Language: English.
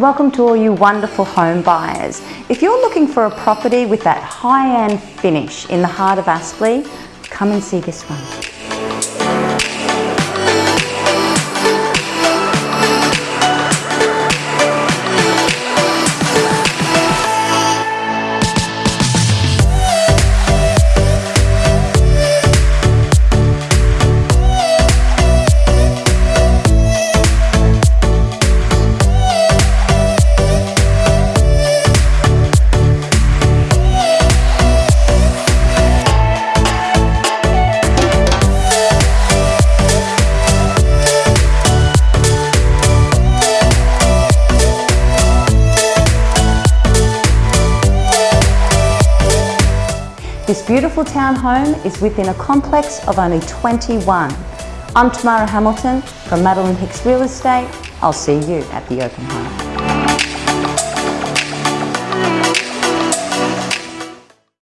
Welcome to all you wonderful home buyers. If you're looking for a property with that high-end finish in the heart of Aspley, come and see this one. This beautiful townhome is within a complex of only 21. I'm Tamara Hamilton from Madeline Hicks Real Estate. I'll see you at the open home.